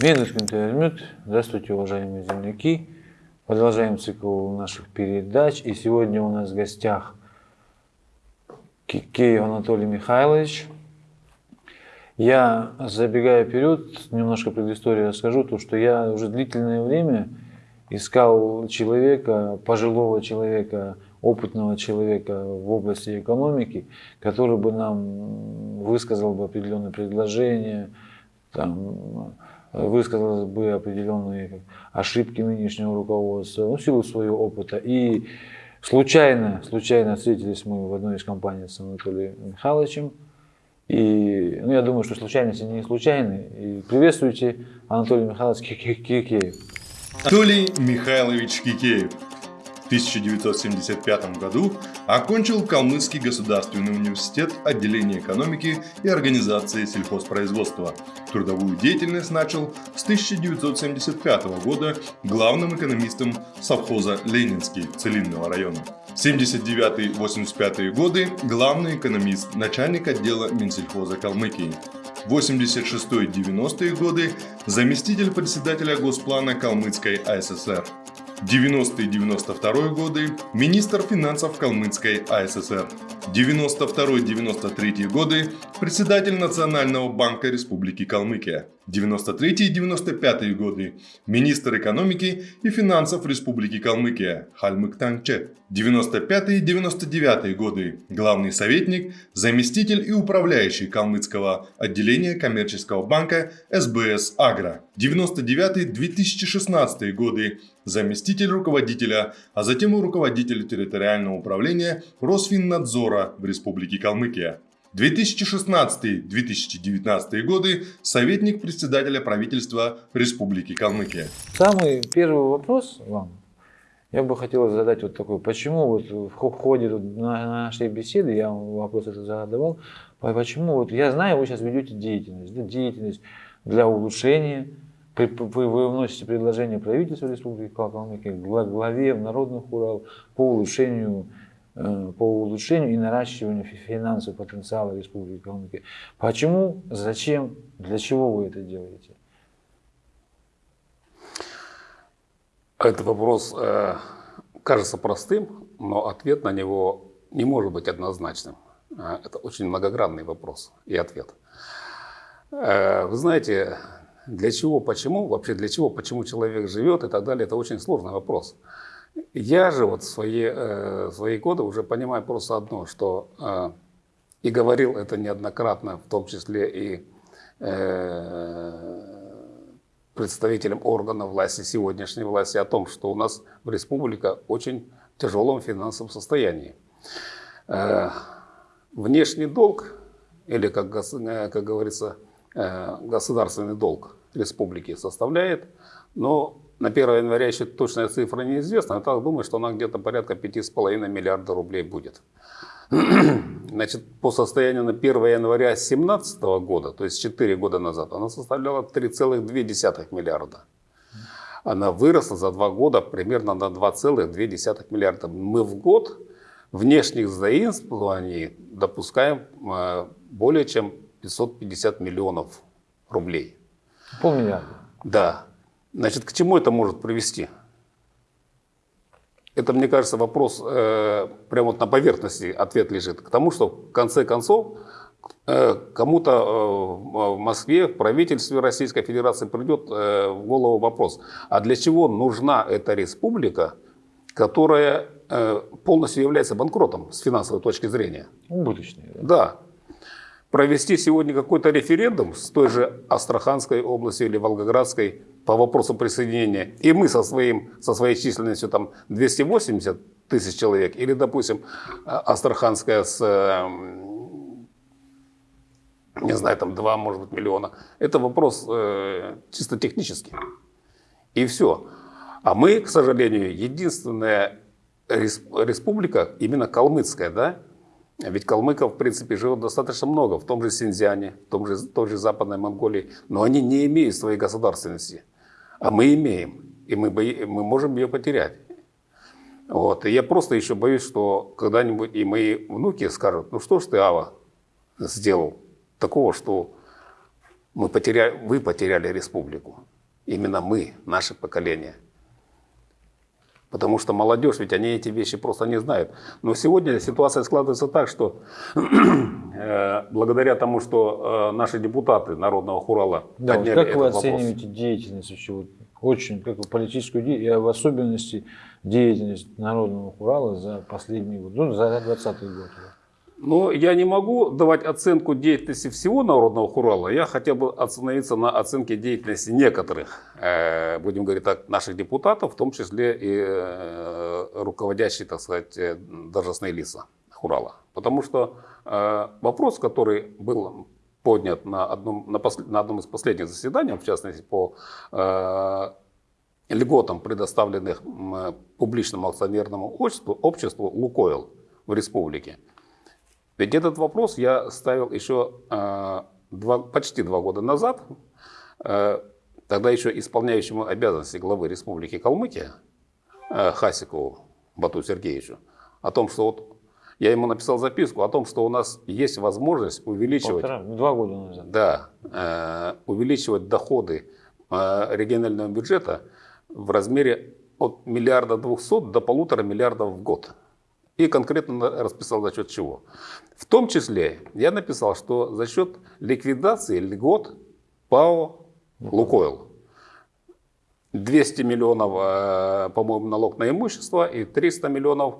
Минус Минтайрмют. Здравствуйте, уважаемые земляки. Продолжаем цикл наших передач. И сегодня у нас в гостях Кикеев Анатолий Михайлович. Я, забегая вперед, немножко предысторию расскажу, то что я уже длительное время искал человека, пожилого человека, опытного человека в области экономики, который бы нам высказал бы определенные предложения, там, высказал бы определенные ошибки нынешнего руководства, ну, в силу своего опыта. И случайно, случайно встретились мы в одной из компаний с Анатолием Михайловичем. И ну, я думаю, что случайности не случайны. И приветствуйте Анатолий Михайлович Кикеев. Анатолий Михайлович Кикеев 1975 году окончил Калмыцкий государственный университет отделения экономики и организации сельхозпроизводства. Трудовую деятельность начал с 1975 года главным экономистом совхоза Ленинский Целинного района. 79-85 годы главный экономист, начальник отдела Минсельхоза Калмыкии. 86-90-е годы заместитель председателя Госплана Калмыцкой АССР. 90-92 годы – министр финансов Калмыцкой АССР. 92-93 годы – председатель Национального банка Республики Калмыкия. 93-95 годы – министр экономики и финансов Республики Калмыкия Хальмык Тангче. 95-99 годы – главный советник, заместитель и управляющий Калмыцкого отделения коммерческого банка СБС Агро. 99-2016 годы – заместитель руководителя, а затем и руководитель территориального управления Росфиннадзора в Республике Калмыкия. 2016-2019 годы советник председателя правительства Республики Калмыкия. Самый первый вопрос вам я бы хотел задать вот такой, почему вот в ходе нашей беседы, я вам вопрос задавал, почему вот я знаю, вы сейчас ведете деятельность, да, деятельность для улучшения, вы вносите предложение правительства Республики Калмыкия главе народных Урал по улучшению по улучшению и наращиванию финансового потенциала Республики Калмыкия. Почему, зачем, для чего вы это делаете? Этот вопрос э, кажется простым, но ответ на него не может быть однозначным. Э, это очень многогранный вопрос и ответ. Э, вы знаете, для чего, почему, вообще для чего, почему человек живет и так далее, это очень сложный вопрос. Я же вот в свои, э, свои годы уже понимаю просто одно, что э, и говорил это неоднократно, в том числе и э, представителям органов власти, сегодняшней власти, о том, что у нас в республика очень тяжелом финансовом состоянии. Э, внешний долг, или, как, как говорится, э, государственный долг республики составляет, но на 1 января еще точная цифра неизвестна, я так думаю, что она где-то порядка 5,5 миллиарда рублей будет. Значит, по состоянию на 1 января 2017 года, то есть 4 года назад, она составляла 3,2 миллиарда. Она выросла за 2 года примерно на 2,2 миллиарда. Мы в год внешних заимствований допускаем э, более чем 550 миллионов рублей. Полмиллиарда. Да. Значит, к чему это может привести? Это, мне кажется, вопрос э, прямо вот на поверхности ответ лежит. К тому, что в конце концов э, кому-то э, в Москве, в правительстве Российской Федерации придет э, в голову вопрос, а для чего нужна эта республика, которая э, полностью является банкротом с финансовой точки зрения? Убыточной. Да. да провести сегодня какой-то референдум с той же Астраханской областью или Волгоградской по вопросу присоединения, и мы со, своим, со своей численностью там 280 тысяч человек, или, допустим, Астраханская с, не знаю, там 2, может быть, миллиона, это вопрос э, чисто технический. И все. А мы, к сожалению, единственная республика, именно калмыцкая, да, ведь калмыков, в принципе, живет достаточно много, в том же Синьцзяне, в том же, в той же Западной Монголии, но они не имеют своей государственности. А мы имеем, и мы, бои, мы можем ее потерять. Вот. И я просто еще боюсь, что когда-нибудь и мои внуки скажут, ну что ж ты, Ава, сделал такого, что Мы потеряли, вы потеряли республику. Именно мы, наше поколение. Потому что молодежь, ведь они эти вещи просто не знают. Но сегодня ситуация складывается так, что э, благодаря тому, что э, наши депутаты Народного Хурала Да, вот подняли как этот вы вопрос. оцениваете деятельность вообще, вот, очень, как политическую деятельность, и в особенности деятельность Народного Урала за последний год, ну, за 20 год? Ну, я не могу давать оценку деятельности всего Народного Хурала. Я хотел бы остановиться на оценке деятельности некоторых, э, будем говорить так, наших депутатов, в том числе и э, руководящие, так сказать, э, должностные лица Хурала. Потому что вопрос, который был поднят на одном, на, посл- на одном из последних заседаний, в частности, по льготам, предоставленных публичному акционерному обществу, обществу «Лукойл» в республике. Ведь этот вопрос я ставил еще э, два, почти два года назад, э, тогда еще исполняющему обязанности главы Республики Калмыкия э, Хасикову Бату Сергеевичу, о том, что вот я ему написал записку о том, что у нас есть возможность увеличивать Полтора, два года назад. да, э, увеличивать доходы э, регионального бюджета в размере от миллиарда двухсот до полутора миллиардов в год. И конкретно расписал за счет чего. В том числе я написал, что за счет ликвидации льгот ПАО «Лукойл». 200 миллионов, э, по-моему, налог на имущество и 300 миллионов,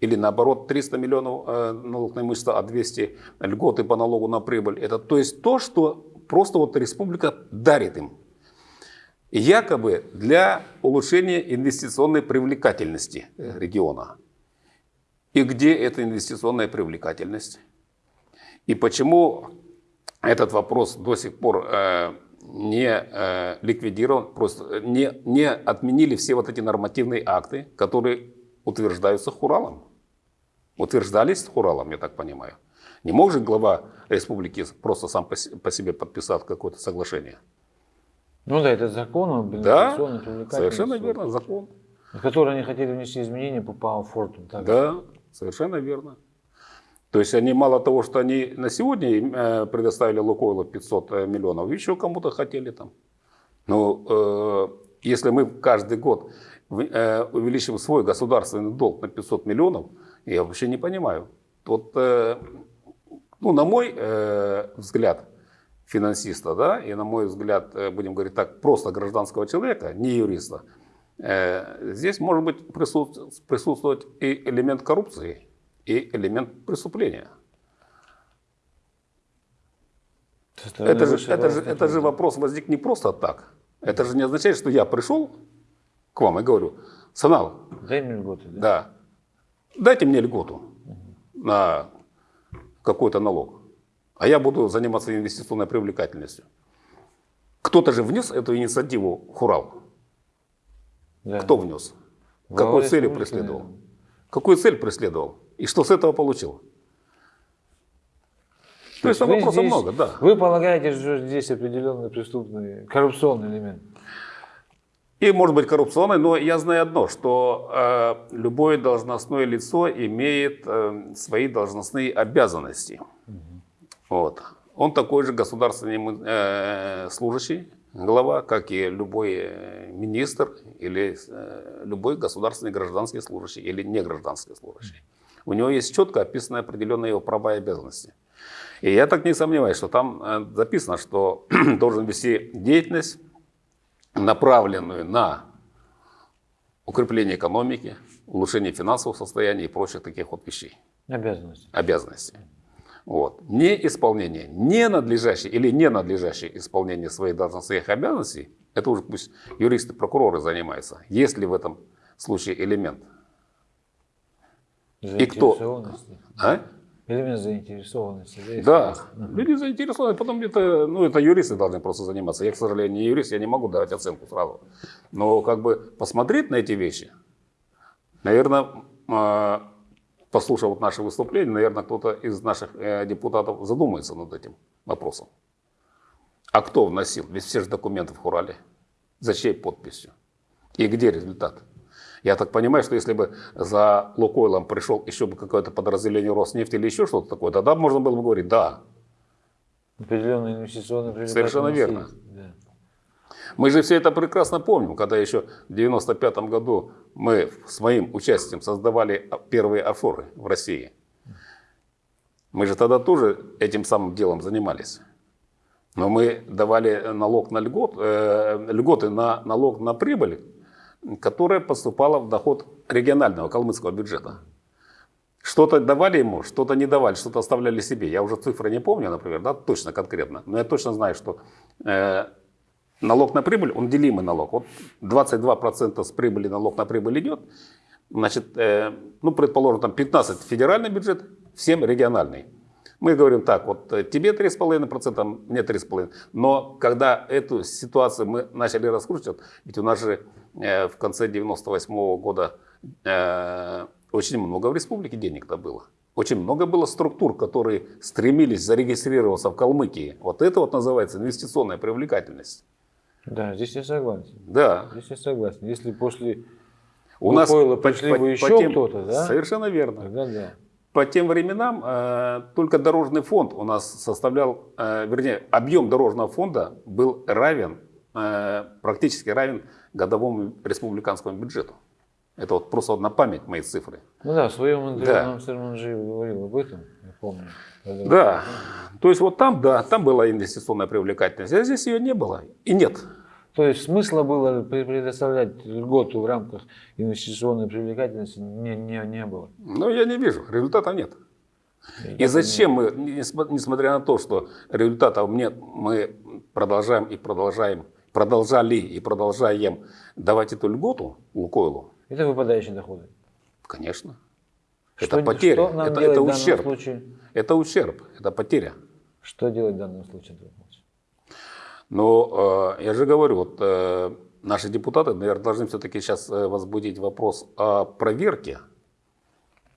или наоборот, 300 миллионов э, налог на имущество, а 200 льготы по налогу на прибыль. Это то есть то, что просто вот республика дарит им. Якобы для улучшения инвестиционной привлекательности региона. И где эта инвестиционная привлекательность? И почему этот вопрос до сих пор э, не э, ликвидирован, просто не, не отменили все вот эти нормативные акты, которые утверждаются Хуралом? Утверждались Хуралом, я так понимаю. Не мог же глава республики просто сам по, се- по себе подписать какое-то соглашение? Ну да, это закон об Да, инвестиционной привлекательности, совершенно верно, закон. в который они хотели внести изменения по Фортум. Так? Да, совершенно верно. То есть они мало того, что они на сегодня э, предоставили Лукойлу 500 миллионов, еще кому-то хотели там. Но э, если мы каждый год э, увеличим свой государственный долг на 500 миллионов, я вообще не понимаю. Вот, э, ну, на мой э, взгляд, финансиста, да, и на мой взгляд, э, будем говорить так, просто гражданского человека, не юриста, э, здесь может быть присутствовать, и элемент коррупции, и элемент преступления. Это же, это, же, это же вопрос возник не просто так. Это же не означает, что я пришел к вам и говорю, Санал, Дай мне льготы, да? да, дайте мне льготу на какой-то налог, а я буду заниматься инвестиционной привлекательностью. Кто-то же внес эту инициативу в Хурал. Да. Кто внес? Какую цель республики, преследовал? наверное. Какую цель преследовал? И что с этого получил? То есть там Вы вопросов здесь- много, да. Вы полагаете, что здесь определенный преступный, коррупционный элемент? И может быть коррупционной, но я знаю одно, что э, любое должностное лицо имеет э, свои должностные обязанности. Вот. Он такой же государственный э, служащий, глава, как и любой э, министр или э, любой государственный гражданский служащий или негражданский служащий. У него есть четко описаны определенные его права и обязанности. И я так не сомневаюсь, что там э, записано, что должен вести деятельность, направленную на укрепление экономики, улучшение финансового состояния и прочих таких вот вещей, Обязанности. обязанностей. Вот. Неисполнение, ненадлежащее или ненадлежащее исполнение своих должностных обязанностей, это уже пусть юристы, прокуроры занимаются, есть ли в этом случае элемент. И кто? Заинтересованности. А? Элемент заинтересованности. Да, Да, люди заинтересованы, потом это, ну, это юристы должны просто заниматься. Я, к сожалению, не юрист, я не могу давать оценку сразу. Но как бы посмотреть на эти вещи, наверное, послушав вот наше выступление, наверное, кто-то из наших э, депутатов задумается над этим вопросом. А кто вносил? Ведь все же документы в Хурале. За чьей подписью? И где результат? Я так понимаю, что если бы за Лукойлом пришел еще бы какое-то подразделение Роснефти или еще что-то такое, тогда можно было бы говорить, да, Определенные инвестиционные Совершенно привлекательность верно. есть. Мы же все это прекрасно помним, когда еще в 95 году мы с моим участием создавали первые офоры в России. Мы же тогда тоже этим самым делом занимались. Но мы давали налог на льгот, э, льготы на налог на прибыль, которая поступала в доход регионального калмыцкого бюджета. Что-то давали ему, что-то не давали, что-то оставляли себе. Я уже цифры не помню, например, да, точно конкретно. Но я точно знаю, что э, налог на прибыль, он делимый налог. Вот 22% с прибыли налог на прибыль идет. Значит, э, ну, предположим, там 15 федеральный бюджет, 7 региональный. Мы говорим так, вот э, тебе 3,5%, мне 3,5%. Но когда эту ситуацию мы начали раскручивать, ведь у нас же э, в конце 98 года э, очень много в республике денег-то было. Очень много было структур, которые стремились зарегистрироваться в Калмыкии. Вот это вот называется инвестиционная привлекательность. Да, здесь я согласен. Да. Здесь я согласен. Если после У нас пришли по- бы еще тем- кто-то, да? Совершенно верно. тогда да. По тем временам э, только дорожный фонд у нас составлял, э, вернее, объем дорожного фонда был равен, э, практически равен годовому республиканскому бюджету. Это вот просто вот на память мои цифры. Ну да, в своем интервью Да. нам говорил об этом, я помню. Когда- Да, то есть вот там, да, там была инвестиционная привлекательность, а здесь ее не было и нет. То есть смысла было пре- предоставлять льготу в рамках инвестиционной привлекательности не, не, не было. Но я не вижу, результатов нет. И зачем мы, несмотря на то, что результатов нет, мы продолжаем и продолжаем, продолжали и продолжаем давать эту льготу Лукойлу? Это выпадающие доходы. Конечно. Что- это потеря, что это, это ущерб. случае? Это ущерб, это потеря. Что делать в данном случае? Но э, я же говорю, вот э, наши депутаты, наверное, должны все-таки сейчас э, возбудить вопрос о проверке.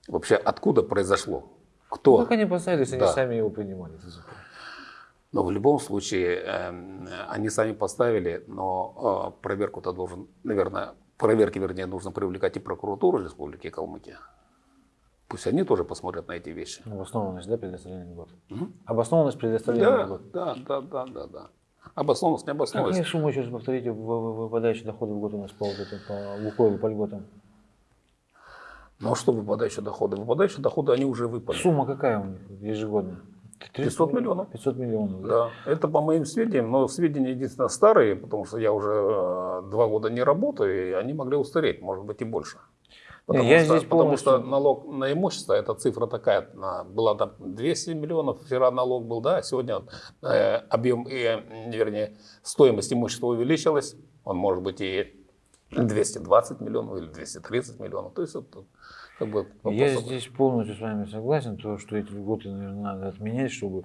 Вообще, откуда произошло? Кто? Ну, как они они Да. сами его принимали. Но в любом случае, эм, они сами поставили, но проверку-то должен, наверное, проверки, вернее, нужно привлекать и прокуратуру Республики Калмыкия. Пусть они тоже посмотрят на эти вещи. Обоснованность, да, предоставления льгот? Мгм. Обоснованность предоставления Да, льгот. да, да, да, да, да. Обоснованность, не обоснованность. сумма, еще раз повторите, выпадающие доходы в год у нас по, вот этому, по Лукойлу, по льготам? Ну а что выпадающие доходы? Выпадающие доходы, они уже выпали. Сумма какая у них ежегодно? 500 миллионов. 500 миллионов, да? Да, это по моим сведениям, но сведения единственно старые, потому что я уже э, два года не работаю, и они могли устареть, может быть и больше. Потому, я что, здесь потому что налог на имущество, эта цифра такая, была там 200 миллионов, вчера налог был, да, сегодня э, объем, э, вернее, стоимость имущества увеличилась, он может быть и 220 миллионов или 230 миллионов, то есть это как бы Я здесь полностью с вами согласен, то, что эти льготы, наверное, надо отменять, чтобы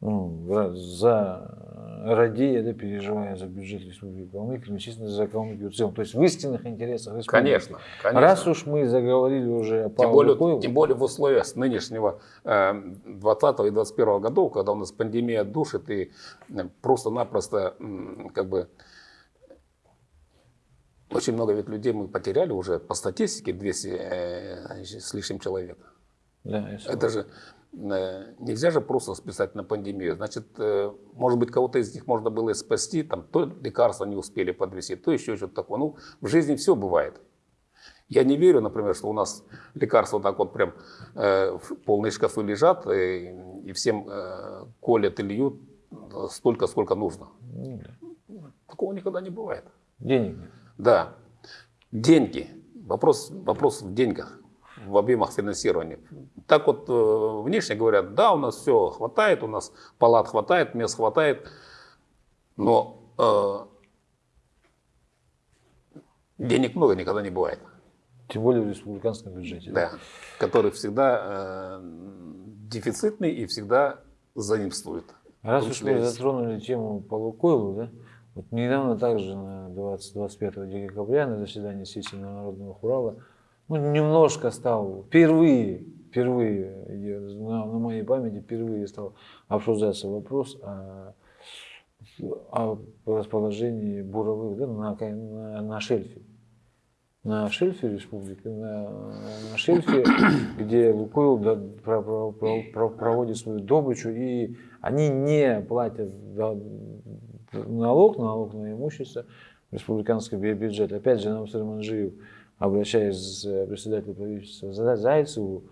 ну, за радея, да, переживая за бюджет Республики Калмыкия, честно за Калмыкию в целом. То есть в истинных интересах республики. Конечно, конечно. Раз уж мы заговорили уже о Тем Павле более, Лукойлу, тем более в условиях нынешнего э, 20 и 21 годов, когда у нас пандемия душит и э, просто-напросто как бы очень много ведь людей мы потеряли уже по статистике 200 э, с лишним человек. да. Это же э, нельзя же просто списать на пандемию. Значит, э, может быть, кого-то из них можно было и спасти, там то лекарства не успели подвести, то еще что-то такое. Ну, в жизни все бывает. Я не верю, например, что у нас лекарства так вот прям э, в полные шкафы лежат э, и всем э, колят и льют столько, сколько нужно. Ну, да. Такого никогда не бывает. Денег нет. Да. Деньги. Вопрос, вопрос в деньгах, в объемах финансирования. Так вот э, внешне говорят, да, у нас все хватает, у нас палат хватает, мест хватает, но э, денег много никогда не бывает. Тем более в республиканском бюджете. Да. Который всегда э, дефицитный и всегда заимствует. Раз уж мы затронули тему по Лукойлу, да, вот недавно также на 20-25 декабря на заседании сессии Народного Хурала ну, немножко стал, впервые, впервые, я- на, на моей памяти впервые стал обсуждаться вопрос о, о расположении буровых да, на, на, на шельфе. на шельфе республики, на, на шельфе, где Лукойл да, про- про- про- про- проводит свою добычу, и они не платят да, налог, налог на имущество в республиканский бю- бюджет. Опять же, Намсар Манжиев, обращаясь к председателю правительства За- Зайцеву,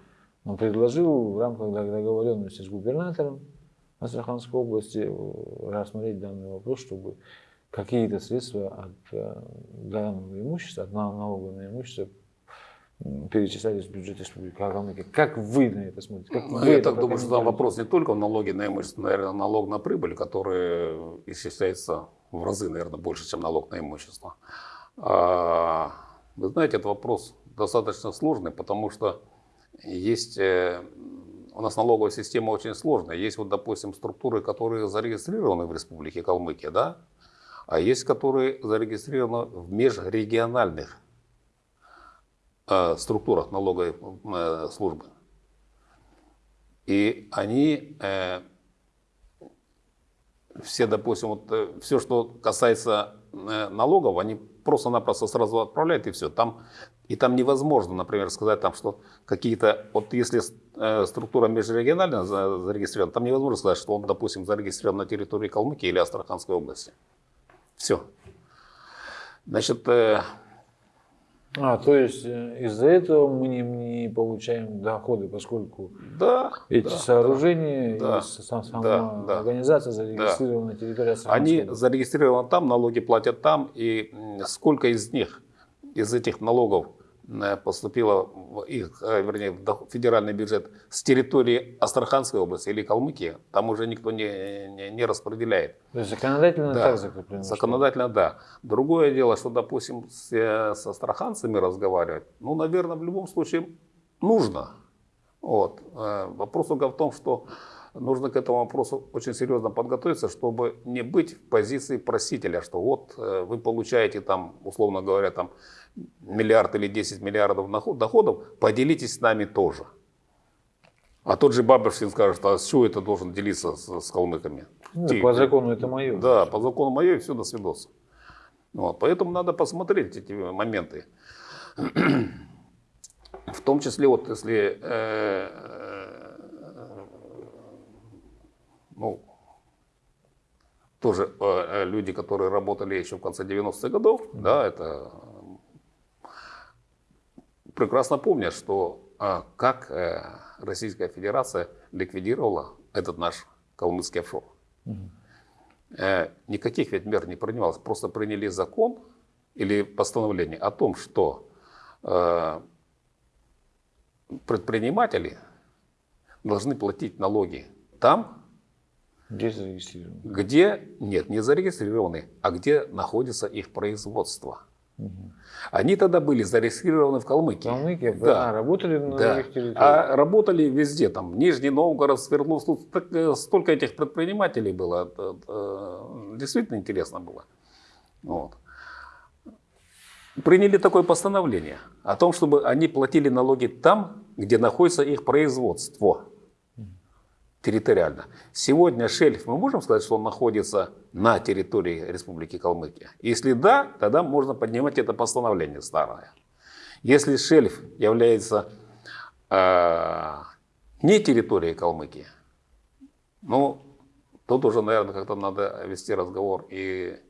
он предложил в рамках дог- договоренности с губернатором Астраханской области э, рассмотреть данный вопрос, чтобы какие-то средства от э, данного имущества, от на- налога на имущество перечислялись в бюджет республики Калмыкия. Как вы на это смотрите? Как Ну, я это так думаю, что там вопрос не только в налоге на имущество, наверное, налог на прибыль, который исчисляется в разы, наверное, больше, чем налог на имущество. А, Вы знаете, этот вопрос достаточно сложный, потому что есть э, у нас налоговая система очень сложная. Есть вот, допустим, структуры, которые зарегистрированы в Республике Калмыкия, да, а есть, которые зарегистрированы в межрегиональных э, структурах налоговой э, службы. И они э, все, допустим, вот, все, что касается э, налогов, они просто-напросто сразу отправляют и все. Там, и там невозможно, например, сказать, там, что какие-то, вот если э, структура межрегиональная за- зарегистрирована, там невозможно сказать, что он, допустим, зарегистрирован на территории Калмыкии или Астраханской области. Все. Значит, э, А, то есть э, из-за этого мы не, не получаем доходы, поскольку да, эти да, сооружения да, и сам- сама да, да. организация зарегистрирована на территории Астраханской Они зарегистрированы там, налоги платят там, и сколько из них, из этих налогов поступило в их, э, вернее, в федеральный бюджет с территории Астраханской области или Калмыкии, там уже никто не, не, не распределяет. То есть законодательно Да, так закреплено. что- Законодательно, да. Другое дело, что, допустим, с, э, с астраханцами разговаривать, ну, наверное, в любом случае нужно. Вот. Э, Вопрос только в том, что нужно к этому вопросу очень серьезно подготовиться, чтобы не быть в позиции просителя, что вот э, вы получаете там, условно говоря, там миллиард или 10 миллиардов доходов, поделитесь с нами тоже. А тот же Бабушкин скажет, а с чего это должен делиться с, с калмыками? Ну, по закону это мое. да, по закону мое и все до свидос. Вот, поэтому надо посмотреть эти моменты. В том числе, вот если э, э, ну, тоже э, люди, которые работали еще в конце 90-х годов, да, это прекрасно помнят, что а, как э, Российская Федерация ликвидировала этот наш калмыцкий офшор. Э, никаких ведь мер не принималось, просто приняли закон или постановление о том, что э, предприниматели должны платить налоги там, Где зарегистрировано? где нет, не зарегистрированы, а где находится их производство. Они тогда были зарегистрированы в Калмыкии. Калмыкия, Да. а, работали на Да. других территориях. А работали везде, там Нижний Новгород, Свердловск, так, э, столько этих предпринимателей было, э, э, действительно интересно было. Вот. Приняли такое постановление о том, чтобы они платили налоги там, где находится их производство территориально. Сегодня шельф, мы можем сказать, что он находится на территории Республики Калмыкия? Если да, тогда можно поднимать это постановление старое. Если шельф является э, не территорией Калмыкии, ну, тут уже, наверное, как-то надо вести разговор и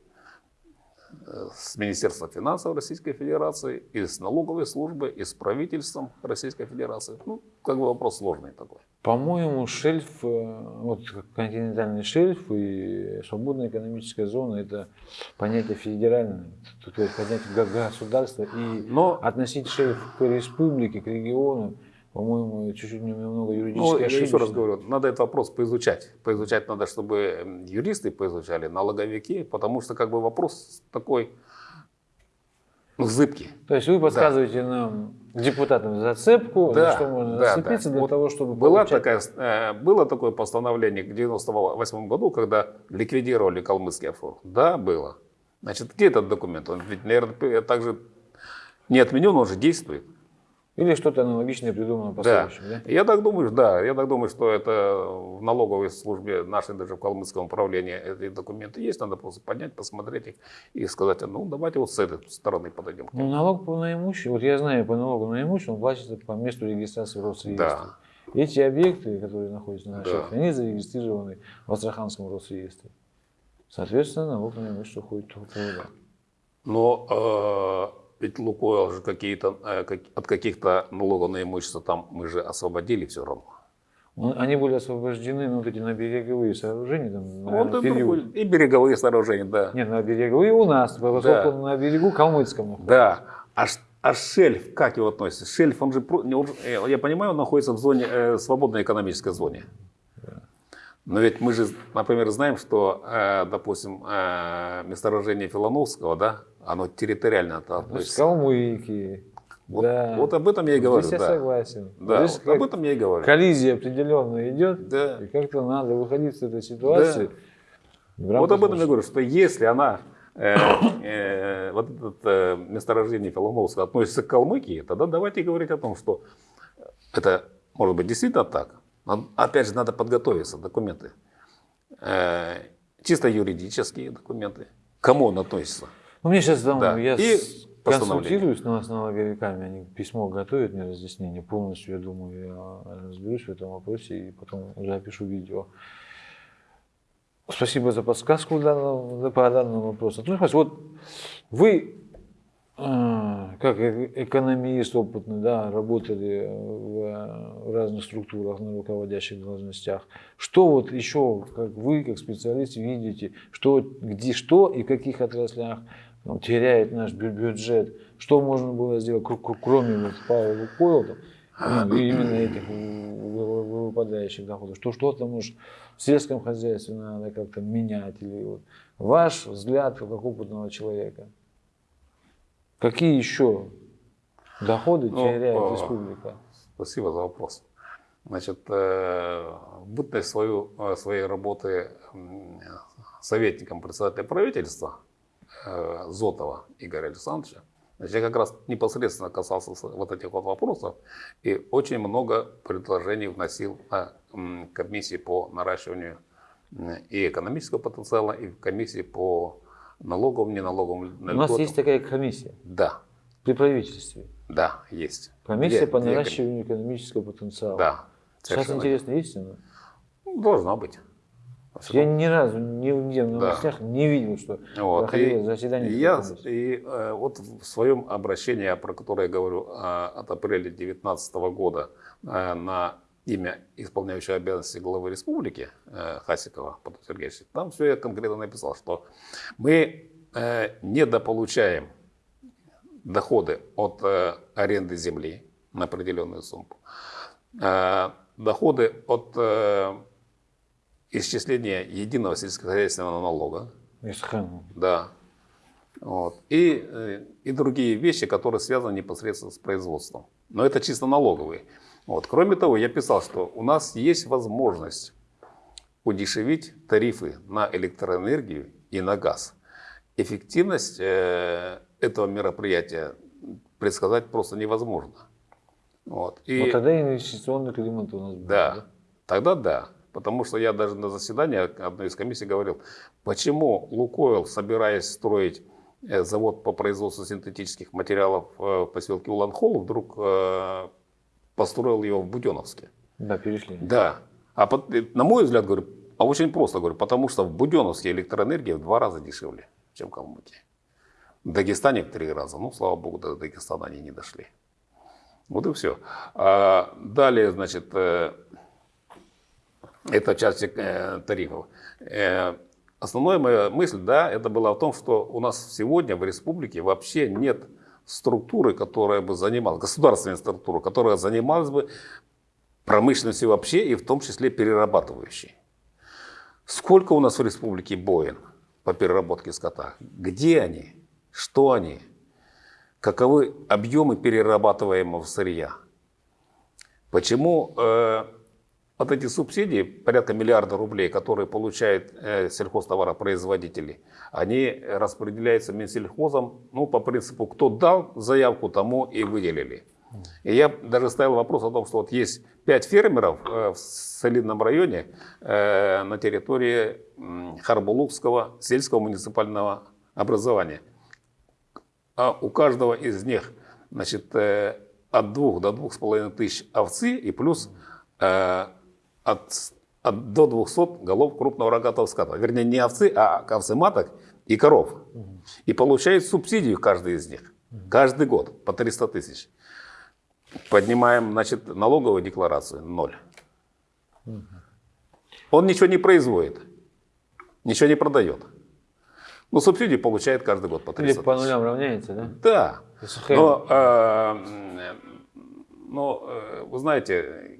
с Министерством финансов Российской Федерации, и с налоговой службой, и с правительством Российской Федерации. Ну, как бы вопрос сложный такой. По-моему, шельф, э, вот континентальный шельф и свободная экономическая зона – это понятие федеральное, тут понятие государства. И Но относить шельф к республике, к региону, по-моему, чуть-чуть немного Ну, юридически я еще раз говорю, надо этот вопрос поизучать. Поизучать надо, чтобы юристы поизучали, налоговики, потому что как бы вопрос такой ну, зыбкий. То есть вы подсказываете нам, депутатам, зацепку, Да, что можно да, зацепиться да. для Вот того, чтобы Была получать- такая, э, было такое постановление в 98 году, когда ликвидировали калмыцкий офшор? Да, было. Значит, где этот документ? Он ведь, наверное, также не отменен, он же действует. Или что-то аналогичное придумано по Да. следующему, да? Я так думаю, да, я так думаю, что это в налоговой службе нашей, даже в Калмыцком управлении эти документы есть, надо просто поднять, посмотреть их и сказать, ну давайте вот с этой стороны подойдем. Ну, налог по наимуществу, вот я знаю, по налогу на имущество, он платится по месту регистрации в Росреестре. Да. Эти объекты, которые находятся на наших, Да. они зарегистрированы в Астраханском Росреестре. Соответственно, налог на имущество ходит только туда. Но э, ведь Лукойл же какие-то, э, как- от каких-то налогов на имущество там мы же освободили все равно. Ну, Они были освобождены на вот эти на береговые сооружения, там, на Вот и, период. и береговые сооружения, да. Нет, на береговые у нас, поскольку Да. на берегу Калмыцком. находится. Да. А, а шельф, как его относится? Шельф, он же, он э, я понимаю, он находится в зоне, э, свободной экономической зоне. Но ведь мы же, например, знаем, что, э, допустим, э, месторождение Филоновского, да, оно территориально То есть относится. Калмыки. Вот, да. вот об этом я и говорю, Здесь я да. согласен. Да, Здесь вот об этом я и говорю. коллизия определенно идет. Да. И как-то надо выходить из этой ситуации. в Вот об этом я говорю, что если она, э, э, вот это э, месторождение Филоновского относится к Калмыкии, тогда давайте говорить о том, что это может быть действительно так. Опять же, надо подготовиться, документы. Э, чисто юридические документы. Кому он относится? Ну, мне сейчас там, Да. я И консультируюсь на- с налоговиками, они письмо готовят мне разъяснение полностью, я думаю, я разберусь в этом вопросе и потом запишу видео. Спасибо за подсказку данного- по данному вопросу. Ну, вот вы, как э- экономист опытный, да, работали в, в разных структурах на руководящих должностях. Что вот еще, как вы, как специалист, видите, что, где, что и в каких отраслях ну, теряет наш бю- бюджет, что можно было сделать, кр- кр- кроме вот Павла Лукойла, ну, именно этих вы- вы- выпадающих доходов, что что-то, может, в сельском хозяйстве надо как-то менять, или вот ваш взгляд как опытного человека. Какие еще доходы Ну, теряет а, республика? Спасибо за вопрос. Значит, э, бытность свою, э, своей работы советником председателя правительства э, Зотова Игоря Александровича, значит, я как раз непосредственно касался вот этих вот вопросов и очень много предложений вносил на комиссии по наращиванию и экономического потенциала, и в комиссии по налоговым, неналоговым У нас льготам. есть такая комиссия Да, при правительстве. да, есть. Комиссия Две- по две наращиванию экономического потенциала. Да. Сейчас интересно, есть она? Должна быть. Я ни разу ни где в Да. новостях не видел, что Вот. проходило И, заседание. я, и, э, вот в своем обращении, про которое я говорю, э, от апреля 2019 года э, на имя исполняющего обязанности главы республики э, Хасикова Павла Сергеевича, там все я конкретно написал, что мы э, недополучаем доходы от э, аренды земли на определенную сумму, доходы от исчисления единого сельскохозяйственного налога, Исхан. да. Вот. И, и другие вещи, которые связаны непосредственно с производством. Но это чисто налоговые. Вот. Кроме того, я писал, что у нас есть возможность удешевить тарифы на электроэнергию и на газ. Эффективность э, этого мероприятия предсказать просто невозможно. Вот. И, Вот тогда инвестиционный климат у нас будет. да, тогда да. Потому что я даже на заседании одной из комиссий говорил, почему Лукойл, собираясь строить э, завод по производству синтетических материалов э, в поселке Улан-Холл, вдруг э, построил его в Буденовске. Да, перешли. Да. А под- э, на мой взгляд, говорю, а очень просто говорю, потому что в Буденовске электроэнергия в два раза дешевле, чем в Калмыкии. В Дагестане в три раза. Ну, слава богу, до Дагестана они не дошли. Вот и все. А далее, значит, э, это часть э, тарифов. Основная моя мысль, да, это была в том, что у нас сегодня в республике вообще нет структуры, которая бы занималась, государственной структуры, которая занималась бы промышленностью вообще и в том числе перерабатывающей. Сколько у нас в республике боин по переработке скота? Где они? Что они? Каковы объемы перерабатываемого сырья? Почему э, вот эти субсидии, порядка миллиарда рублей, которые получают э, сельхозтоваропроизводители, они распределяются Минсельхозом ну, по принципу, кто дал заявку, тому и выделили. И я даже ставил вопрос о том, что вот есть пять фермеров э, в солидном районе э, на территории м, Харбулукского сельского муниципального образования. А у каждого из них значит, э, от двух до двух с половиной тысяч овцы и плюс э, от, от до 200 голов крупного рогатого скота. Вернее, не овцы, а овцы маток и коров. И получают субсидию каждый из них. Каждый год по 300 тысяч. Поднимаем, значит, налоговую декларацию – ноль. Он ничего не производит, ничего не продает. Но субсидию получает каждый год по Или 300 по тысяч. нулям равняется, да? Да. Но, э, но э, вы знаете,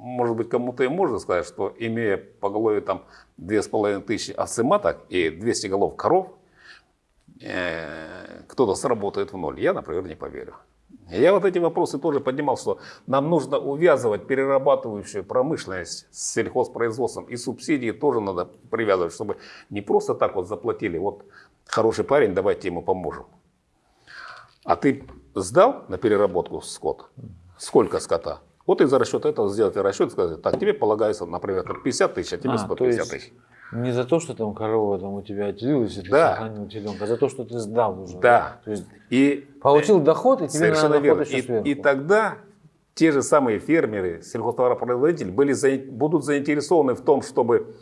может быть, кому-то и можно сказать, что имея поголовье там 2500 овцы маток и 200 голов коров, э, кто-то сработает в ноль. Я, например, не поверю. Я вот эти вопросы тоже поднимал, что нам нужно увязывать перерабатывающую промышленность с сельхозпроизводством и субсидии тоже надо привязывать, чтобы не просто так вот заплатили, вот хороший парень, давайте ему поможем. А ты сдал на переработку скот? Сколько скота? Вот из-за расчета этого сделать расчет и сказать, так, тебе полагается, например, там 50 тысяч, а тебе А, 150 то есть тысяч. Не за то, что там корова там у тебя отделилась, и ты Да. сохранил теленка, а за то, что ты сдал уже. Да. То есть И получил доход, и тебе Совершенно надо верно. И, сверху. и тогда те же самые фермеры, сельхозтоваропроизводители были, за- будут заинтересованы в том, чтобы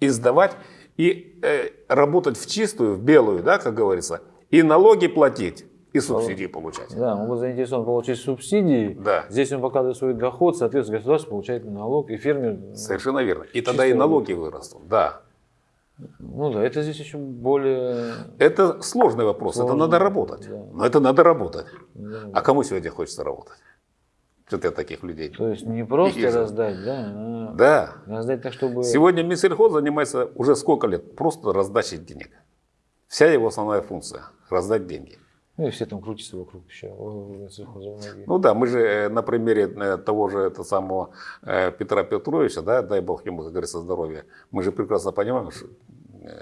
издавать и э, работать в чистую, в белую, да, как говорится, и налоги платить, и субсидии получать. Да, он был заинтересован получить субсидии. Да. Здесь он показывает свой доход, соответственно, государство получает налог, и фермер... Совершенно верно. И тогда и налоги вырастут. Да. Ну да, это здесь еще более... Это сложный вопрос, это Сложный, надо работать. да. Но это надо работать. да. А кому сегодня хочется работать? Что-то таких людей. То есть не просто Вижу. раздать, да, а Да. раздать так, чтобы... Сегодня Минсельхоз занимается уже сколько лет? Просто раздачей денег. Вся его основная функция – раздать деньги. Ну и все там крутятся вокруг еще. Ну да, мы же э, на примере э, того же это самого э, Петра Петровича, да, дай бог ему, как говорится, здоровья, мы же прекрасно понимаем, что,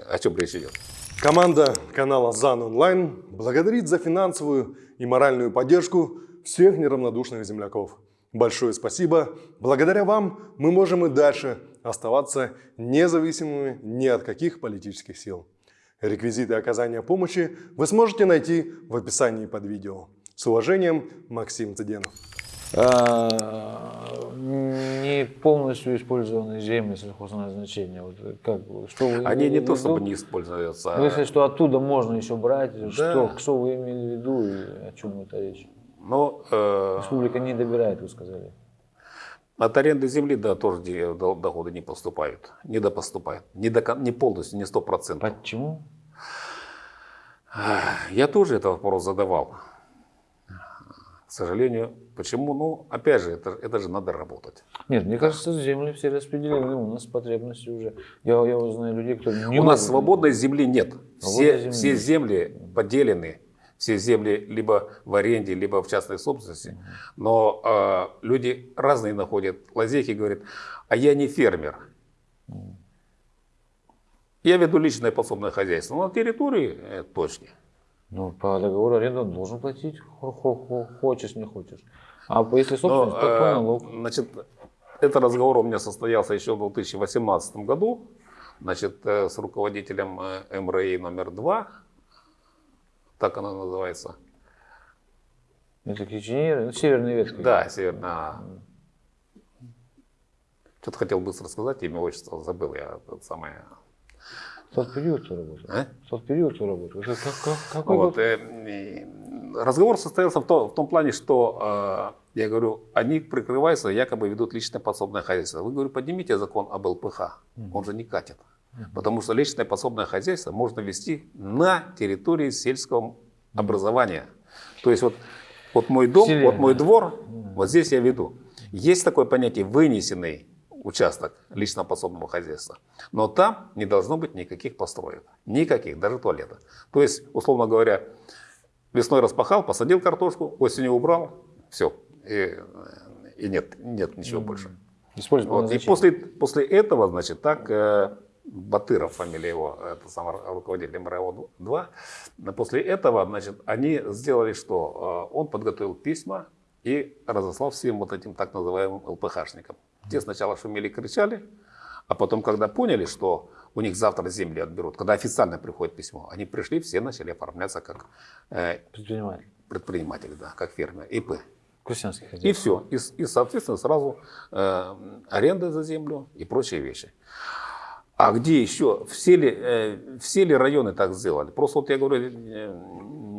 о чем речь идет. Команда канала ЗАН Онлайн благодарит за финансовую и моральную поддержку всех неравнодушных земляков. Большое спасибо. Благодаря вам мы можем и дальше оставаться независимыми ни от каких политических сил. Реквизиты оказания помощи вы сможете найти в описании под видео. С уважением, Максим Цыденов. А, не полностью использованные земли сельхозназначения. Вот как, что вы Они не в то чтобы не используются. Вы сказали, что оттуда можно еще брать. Да. Что, что вы имели в виду и о чем это речь? Но э, Республика не добирает, вы сказали. От аренды земли, да, тоже доходы не поступают, не допоступают. Не, до, не полностью, не сто процентов. Почему? Я тоже этот вопрос задавал. К сожалению, почему? Ну, опять же, это, это же надо работать. Нет, мне кажется, земли все распределены, у нас потребности уже. Я, я вот знаю людей, кто не У нас свободной земли нет. Свободной Все, земли все земли поделены. Все земли либо в аренде, либо в частной собственности. Но э, люди разные находят лазейки и говорят, а я не фермер. Я веду личное подсобное хозяйство. Но на территории э, точки. Ну, по договору аренды он должен платить, хо- хо- хо- хочешь, не хочешь. А если Но, собственность, то по э, налог. Значит, этот разговор у меня состоялся еще в 2018 году. Значит, э, с руководителем э, МРИ номер два, так она называется. Это киченеры, ну, северная ветка. Да, северная. Что-то хотел быстро сказать, имя, отчество забыл я. Это самое. В тот период ты работал. А? В тот период ты работал. Это как- как- какой Вот, год? э, разговор состоялся в, то- в том плане, что э, я говорю, они прикрываются, якобы ведут личное подсобное хозяйство. Вы, говорю, поднимите закон об ЛПХ. Он же не катит. Потому что личное подсобное хозяйство можно вести на территории сельского образования. То есть вот, вот мой дом, селе, вот мой двор, вот здесь я веду. Есть такое понятие вынесенный участок личного подсобного хозяйства. Но там не должно быть никаких построек. Никаких, даже туалета. То есть, условно говоря, весной распахал, посадил картошку, осенью убрал, все. И, и нет, нет ничего больше. Вот. И после, после этого, значит, так э, Батыров, фамилия его, это самый руководитель МРО-2, после этого, значит, они сделали что? Э, Он подготовил письма и разослал всем вот этим так называемым ЛПХшникам. Те сначала шумели, кричали, а потом, когда поняли, что у них завтра земли отберут, когда официально приходит письмо, они пришли, все начали оформляться как э, Предприниматель. предприниматели, да, как фермер, ИП. Крестьянский И все. И, и, соответственно, сразу э, аренда за землю и прочие вещи. А где еще? Все ли, э, все ли районы так сделали? Просто вот я говорю, э,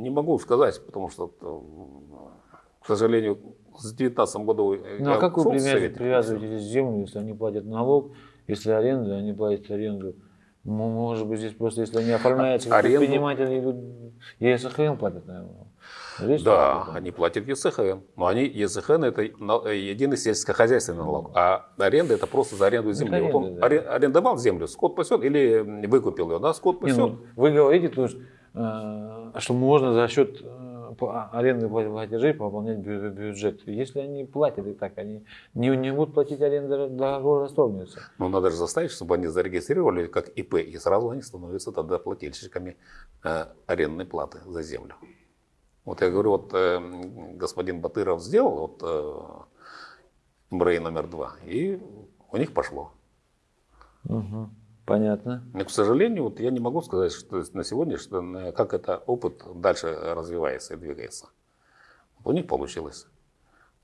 не могу сказать, потому что, э, к сожалению, с 2019 году э, Ну а как вы привязываете, здесь землю, если они платят налог, если аренда, они платят аренду? Может быть, здесь просто, если они оформляются как Аренду? предприниматели, идут, ЕСХН платят, наверное. Здесь Да, они платят ЕСХН. Но они, ЕСХН это э, единый сельскохозяйственный налог, а аренда это просто за аренду земли. вот он аренда, да. аре- арендовал землю, скот пасет или выкупил ее, да, скот Не, пасет. ну, вы говорите, то есть, э, что можно за счет э, по- аренды пла- платежей пополнять бю- бюджет. Если они платят и так, они не, не будут платить аренду, договор расторгнется. Но надо же заставить, чтобы они зарегистрировали как ИП, и сразу они становятся тогда плательщиками э, арендной платы за землю. Вот я говорю, вот э, господин Батыров сделал вот э, МРЭИ номер два, и у них пошло. Мгм. Понятно. Но, к сожалению, вот я не могу сказать, что на сегодня, что, как это опыт дальше развивается и двигается. У них получилось.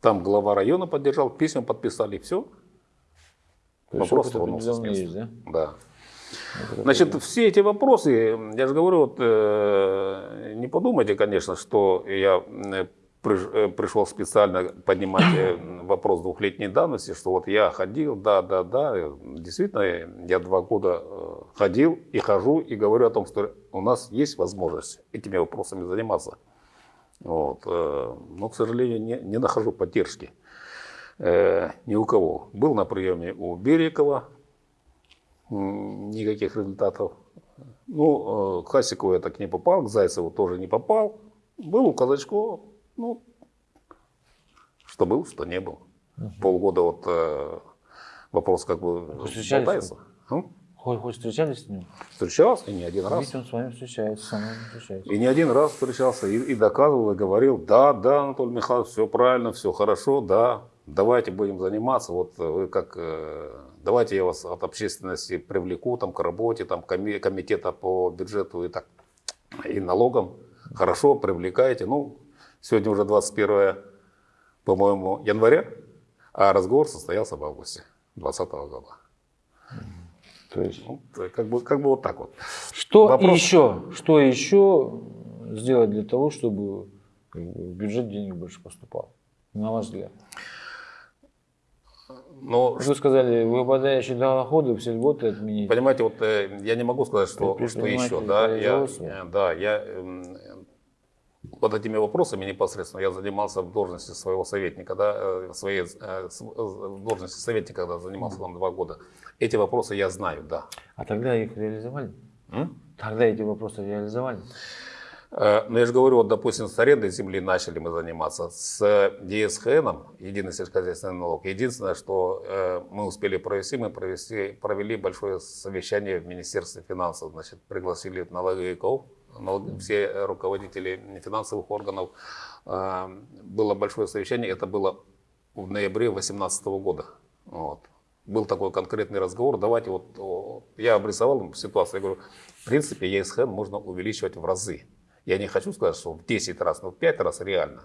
Там глава района поддержал, письма подписали, все. То есть Вопрос опыт тронулся с определенный есть, да? Да. Значит, все эти вопросы, я же говорю, вот, э, не подумайте, конечно, что я э, э, пришел специально поднимать вопрос двухлетней давности, что вот я ходил, да, да, да, действительно, я два года ходил и хожу и говорю о том, что у нас есть возможность этими вопросами заниматься. Вот, но, к сожалению, не, не нахожу поддержки ни у кого. Был на приеме у Берекова, М, никаких результатов. Ну, э, к Хасикову я так не попал, к Зайцеву тоже не попал. Был у Казачкова, ну, что был, что не был. Полгода вот э, вопрос как бы болтается. М? Хоть, хоть встречались с ним? Встречался и не один раз. Видите, он с вами встречается, со мной встречается. И не один раз встречался и, и доказывал, и говорил, да, да, Анатолий Михайлович, все правильно, все хорошо, да, давайте будем заниматься, вот э, вы как, э, давайте я вас от общественности привлеку там, к работе, там, коми- комитета по бюджету и, так, и налогам, хорошо, привлекайте. Ну, сегодня уже 21, по-моему, января, а разговор состоялся в августе 2020 года. То есть, Ну, как бы, как бы вот так вот. что Вопрос- еще? Что еще сделать для того, чтобы в бюджет денег больше поступало? На ваш взгляд. Но Вы сказали, выпадающие доходы все льготы отменить. Понимаете, вот э, я не могу сказать, что, что еще. Да, я, э, да, я эм, вот этими вопросами непосредственно я занимался в должности своего советника, да, э, своей в должности советника, когда занимался там два года. Эти вопросы я знаю, да. А тогда их реализовали? М? Тогда эти вопросы реализовали? Э, Но я же говорю, вот, допустим, с арендой земли начали мы заниматься, с ДСХН, единый сельскохозяйственный налог. Единственное, что э, мы успели провести, мы провести, провели большое совещание в Министерстве финансов. Значит, пригласили налоговиков, налог- все руководители финансовых органов. Э, Было большое совещание, это было в ноябре 2018 года. Вот. Был такой конкретный разговор, давайте вот, я обрисовал ситуацию, я говорю, в принципе, ЕСХН можно увеличивать в разы. Я не хочу сказать, что в 10 раз, но в 5 раз реально.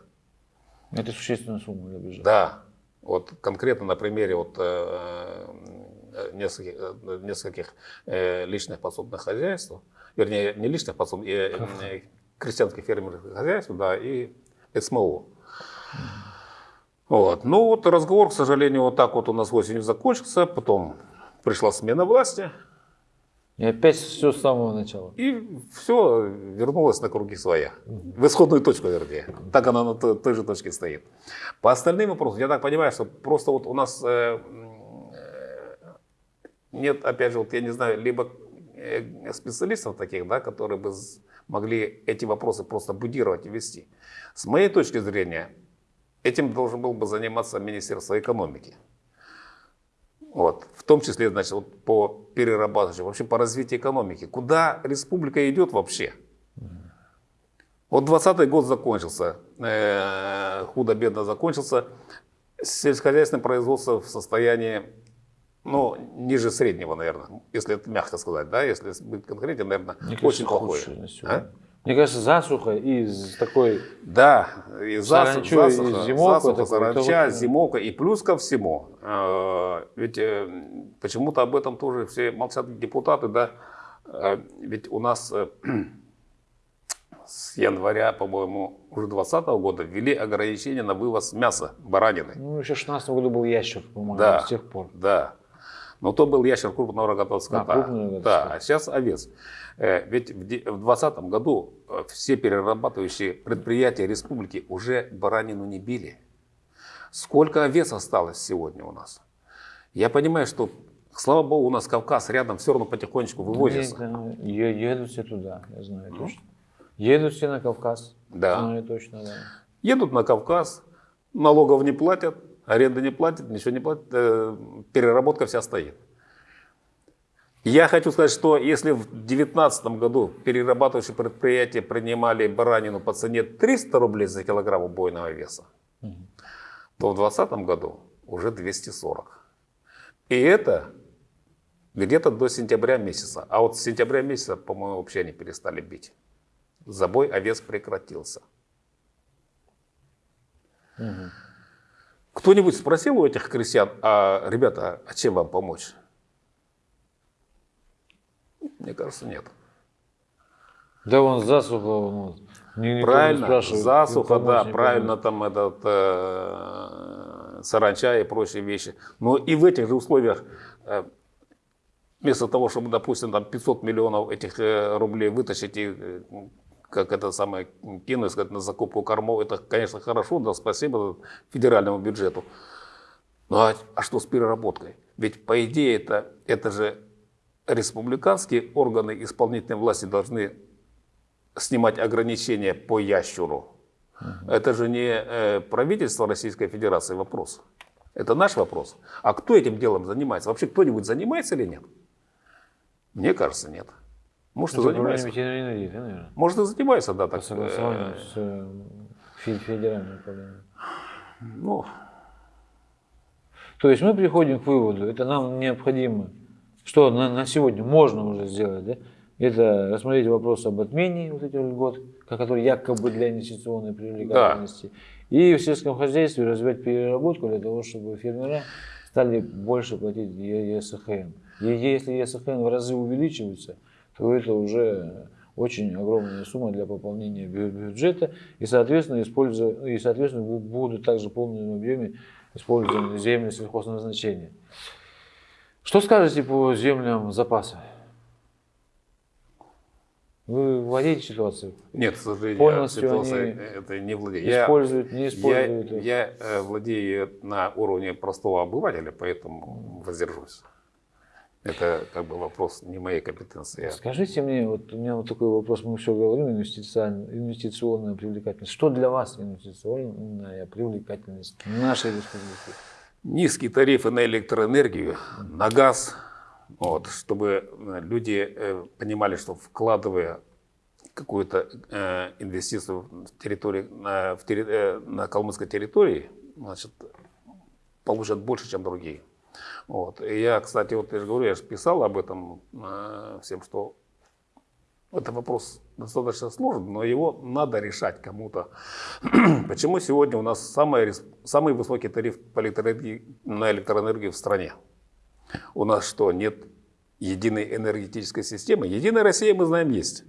Это существенная сумма для бюджета. Да, вот конкретно на примере вот, э, э, нескольких, э, нескольких э, личных подсобных хозяйств, вернее, не личных подсобных, э, э, крестьянских фермерских хозяйств, да, и СМО. Вот. Ну вот разговор, к сожалению, вот так вот у нас осенью закончился, потом пришла смена власти, И опять все с самого начала. И все вернулось на круги своя. В исходную точку, вернее. Так она на той, же точке стоит. По остальным вопросам, я так понимаю, что просто вот у нас э, э, нет, опять же, вот я не знаю, либо э, специалистов таких, да, которые бы могли эти вопросы просто будировать и вести. С моей точки зрения, этим должен был бы заниматься Министерство экономики. Вот. В том числе, значит, вот по перерабатывающей, вообще по развитию экономики. Куда республика идет вообще? Вот 20 год закончился, э, худо-бедно закончился. Сельскохозяйственное производство в состоянии, ну, ниже среднего, наверное, если это мягко сказать, да, если быть конкретнее, наверное, Мне кажется, очень плохое. А? Мне кажется, засуха из такой Да, и засуха, Саранчу, и засуха, зимовка засуха, саранча, зимовка. И плюс ко всему, э, ведь э, почему-то об этом тоже все молчат депутаты, да, Э, ведь у нас э, с января, по-моему, уже 2020 года ввели ограничения на вывоз мяса, баранины. Ну, еще в 16 году был ящер, по-моему, Да. с тех пор. Да. Но то был ящер крупного рогатого скота. да, скота. а сейчас овец. Э, Ведь в де- в 2020 году э, все перерабатывающие предприятия республики уже баранину не били. Сколько овец осталось сегодня у нас? Я понимаю, что, слава богу, у нас Кавказ рядом все равно потихонечку вывозится. Да, едут все туда, я знаю точно. Едут все на Кавказ. Да. Знаю точно, да. Едут на Кавказ, налогов не платят, аренды не платят, ничего не платят, э, переработка вся стоит. Я хочу сказать, что если в 2019 году перерабатывающие предприятия принимали баранину по цене 300 рублей за килограмм убойного веса, то в 2020 году уже 240. И это где-то до сентября месяца. А вот с сентября месяца, по-моему, вообще они перестали бить. Забой овец прекратился. Кто-нибудь спросил у этих крестьян, а, ребята, а чем вам помочь? Мне кажется, нет. Да, вон засуха, ну, не правильно, засуха, да, не правильно помочь. там этот э, саранча и прочие вещи. Но и в этих же условиях, э, вместо того, чтобы, допустим, там 500 миллионов этих э, рублей вытащить и э, как это самое кинуть сказать, на закупку кормов, это, конечно, хорошо, да, спасибо федеральному бюджету. Ну а, а что с переработкой? Ведь по идее это, это же республиканские органы исполнительной власти должны снимать ограничения по ящуру. Это же не э, правительство Российской Федерации вопрос. Это наш вопрос. А кто этим делом занимается? Вообще кто-нибудь занимается или нет? Мне кажется, нет. Может, и занимается. ветеринарии, да, наверное? Может, и занимается, да, По так. согласованию э, с э, фе- федеральным управлением. Ну, То есть мы приходим к выводу, это нам необходимо, что на, на сегодня можно уже сделать, да? это рассмотреть вопрос об отмене вот этих льгот, которые якобы для инвестиционной привлекательности, и в сельском хозяйстве развивать переработку для того, чтобы фермера стали больше платить ЕСХН. И если ЕСХН в разы увеличивается, то это уже очень огромная сумма для пополнения бю- бюджета, и, соответственно, используя, и, соответственно, бу- будут также в полном объеме использованы земли сельхозназначения. Что скажете по землям запаса? Вы владеете ситуацией? нет, к сожалению, Полностью ситуация они это не владею. Я- Используют, не Я, используют? их? я, э, владею на уровне простого обывателя, поэтому воздержусь. Это как бы вопрос не моей компетенции. Скажите мне, вот у меня вот такой вопрос, мы все говорим, инвестиционная, инвестиционная привлекательность. Что для вас инвестиционная привлекательность нашей республики? Низкие тарифы на электроэнергию, на газ, вот, чтобы э, люди э, понимали, что вкладывая какую-то э, инвестицию в, территории, на, в терри- э, на калмыцкой территории, значит, получат больше, чем другие. Вот. И я, кстати, вот я же говорю, я же писал об этом э, всем, что это вопрос достаточно сложный, но его надо решать кому-то. Почему сегодня у нас самый, самый высокий тариф по на электроэнергию в стране? У нас что, нет единой энергетической системы? Единая Россия, мы знаем, есть.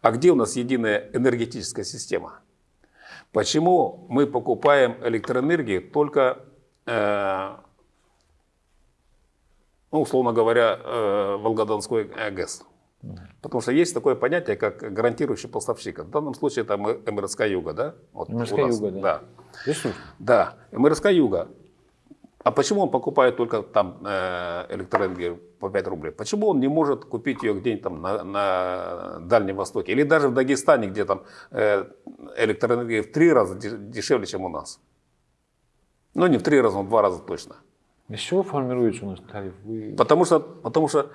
А где у нас единая энергетическая система? Почему мы покупаем электроэнергию только, э, ну, условно говоря, э, Волгодонской ГЭС? Потому что есть такое понятие, как гарантирующий поставщик. В данном случае это МРСК Юга, да? Вот МРСК Юга, да. да. Ресурс. Да, МРСК Юга. А почему он покупает только там э, электроэнергию по 5 рублей? Почему он не может купить ее где-нибудь там на, на Дальнем Востоке? Или даже в Дагестане, где там э, электроэнергия в три раза де- дешевле, чем у нас? Ну, не в три раза, но в два раза точно. Из чего формируется у нас тариф? Вы- Потому что, потому что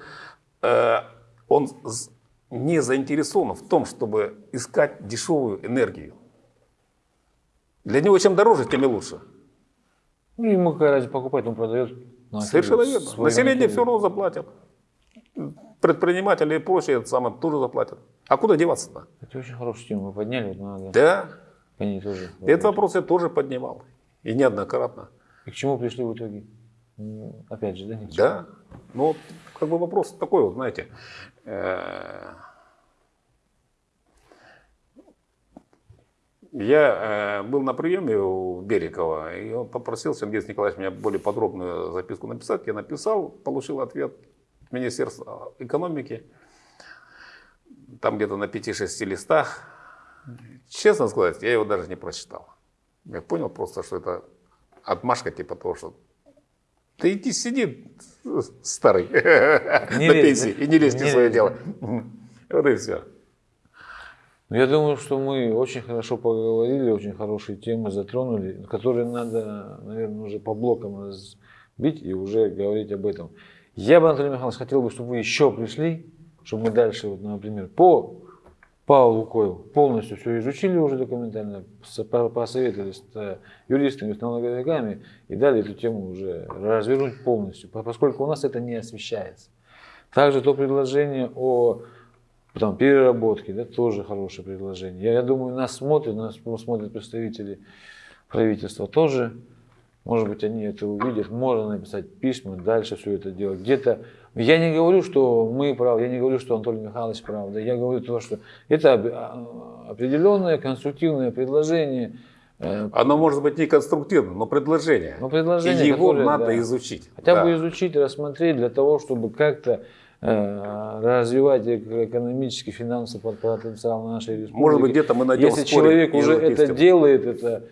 э, он не заинтересован в том, чтобы искать дешевую энергию. Для него чем дороже, тем и лучше. Ну, ему какая разница покупать, он продает. на Совершенно верно. Население материю. все равно заплатит. Предприниматели и прочие это самое, тоже заплатят. А куда деваться-то? Это очень хорошую тему вы подняли, вот надо Да, ней тоже. этот вопрос я тоже поднимал. И неоднократно. И к чему пришли в итоге? Опять же, да? ни к чему. Да. Ну, как бы вопрос такой вот, знаете. э, Я э, был на приеме у Берикова, и он попросил Сергей Николаевич меня более подробную записку написать. Я написал, получил ответ Министерства экономики, там где-то на 5-6 листах. Честно сказать, я его даже не прочитал. Я понял просто, что это отмашка типа того, что ты иди сиди, старый, Не на лезь, пенсии, и не лезь не в свое лезь, дело. Вот и все. Ну, Я думаю, что мы очень хорошо поговорили, очень хорошие темы затронули, которые надо, наверное, уже по блокам разбить и уже говорить об этом. Я бы, Анатолий Михайлович, хотел бы, чтобы вы еще пришли, чтобы мы дальше, вот, например, по Павлу Лукойлу полностью все изучили уже документально, посоветовались с э, юристами, с налоговиками и дали эту тему уже развернуть полностью, по- поскольку у нас это не освещается. Также то предложение о там, переработке, да, тоже хорошее предложение. Я, я думаю, нас смотрят, нас смотрят представители правительства тоже. Может быть, они это увидят, можно написать письма, дальше все это делать. Где-то я не говорю, что мы правы, я не говорю, что Анатолий Михайлович прав, да, я говорю то, что это а, определенное конструктивное предложение, э, Оно может быть не конструктивным, но предложение. но предложение, и его которое, надо да, изучить. Хотя Да. бы изучить, рассмотреть для того, чтобы как-то э, развивать эко- экономический, финансовый потенциал нашей республики. Может быть, где-то мы найдем Если человек уже это делает, это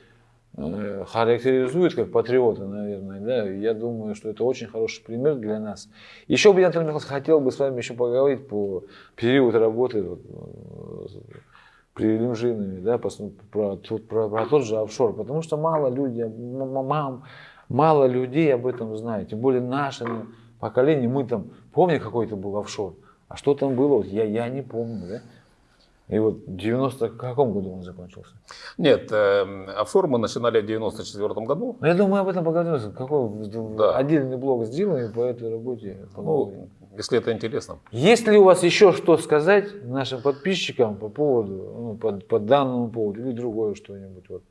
характеризует как патриота, наверное, да, я думаю, что это очень хороший пример для нас. Еще бы я, Анатолий Михайлович, хотел бы с вами еще поговорить по период работы вот, э, при Лимжинове, да, про, тот- про, про тот же офшор, потому что мало людей, мам- мало людей об этом знают, тем более наше поколение, мы там, помню, какой это был офшор, а что там было, вот я, я не помню, да. И вот в 90 каком году он закончился? Нет, э, офшор мы начинали в 94 году. Ну, я думаю, об этом поговорим. Какой Да. отдельный блог сделаем по этой работе. поговорим. Ну, если это интересно. Есть ли у вас еще что сказать нашим подписчикам по поводу, ну, по, по данному поводу или другое что-нибудь? Вот.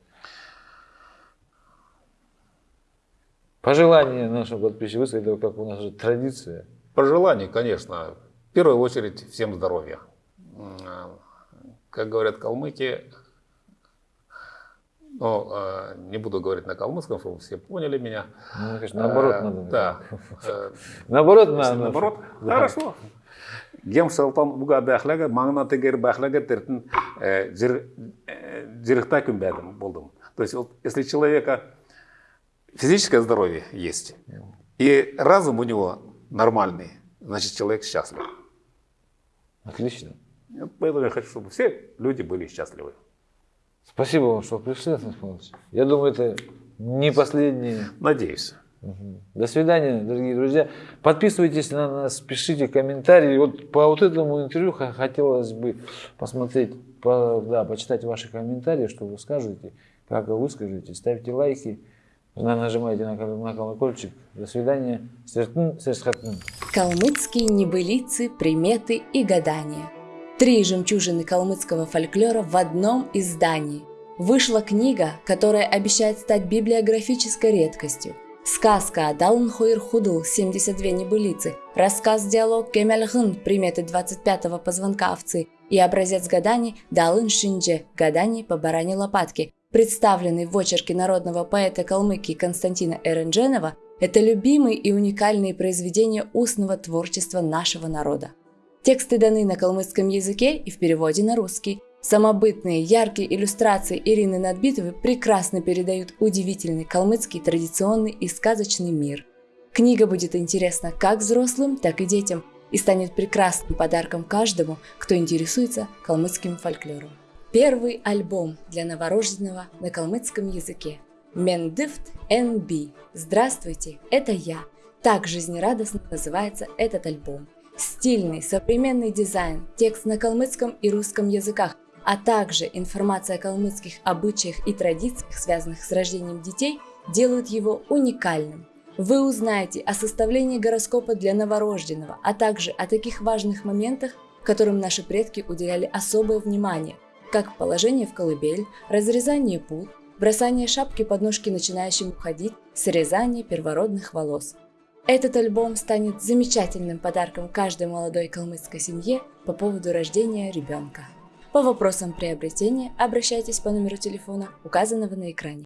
Пожелание нашим подписчикам высказать, это как у нас же традиция. Пожеланий, конечно. В первую очередь всем здоровья. Как говорят калмыки, ну, э, не буду говорить на калмыцком, чтобы все поняли меня. Ну, конечно, наоборот Э, надо. Да. Э, Наоборот надо. наоборот, Да. хорошо. Гем шалтан буга бахлага, маңына тегер бахлага тертін э, жир- э, жирықта күнбәдім болдым. То есть, вот, если человека физическое здоровье есть, и разум у него нормальный, значит, человек счастлив. Отлично. Поэтому я хочу, чтобы все люди были счастливы. Спасибо вам, что пришли, Анатолий Михайлович. Я думаю, это не последний Надеюсь. Мгм. До свидания, дорогие друзья. Подписывайтесь на нас, пишите комментарии. Вот по вот этому интервью хотелось бы посмотреть, по- да, почитать ваши комментарии, что вы скажете, как вы выскажете. Ставьте лайки, на- нажимайте на, на колокольчик. До свидания. Сертхатн. Калмыцкие небылицы, приметы и гадания. Три жемчужины калмыцкого фольклора в одном издании. Вышла книга, которая обещает стать библиографической редкостью. Сказка Далн Хойр Худл, 72 небылицы, рассказ-диалог Кемельхын, приметы 25-го позвонка овцы и образец гаданий Далын Шиндже, гаданий по баране лопатки, представленный в очерке народного поэта Калмыкии Константина Эрендженова, это любимые и уникальные произведения устного творчества нашего народа. Тексты даны на калмыцком языке и в переводе на русский. Самобытные, яркие иллюстрации Ирины Надбитовой прекрасно передают удивительный калмыцкий традиционный и сказочный мир. Книга будет интересна как взрослым, так и детям и станет прекрасным подарком каждому, кто интересуется калмыцким фольклором. Первый альбом для новорожденного на калмыцком языке. Мендифт NB. Здравствуйте, это я. Так жизнерадостно называется этот альбом. Стильный, современный дизайн, текст на калмыцком и русском языках, а также информация о калмыцких обычаях и традициях, связанных с рождением детей, делают его уникальным. Вы узнаете о составлении гороскопа для новорожденного, а также о таких важных моментах, которым наши предки уделяли особое внимание, как положение в колыбель, разрезание пут, бросание шапки под ножки начинающим уходить, срезание первородных волос. Этот альбом станет замечательным подарком каждой молодой калмыцкой семье по поводу рождения ребенка. По вопросам приобретения обращайтесь по номеру телефона, указанного на экране.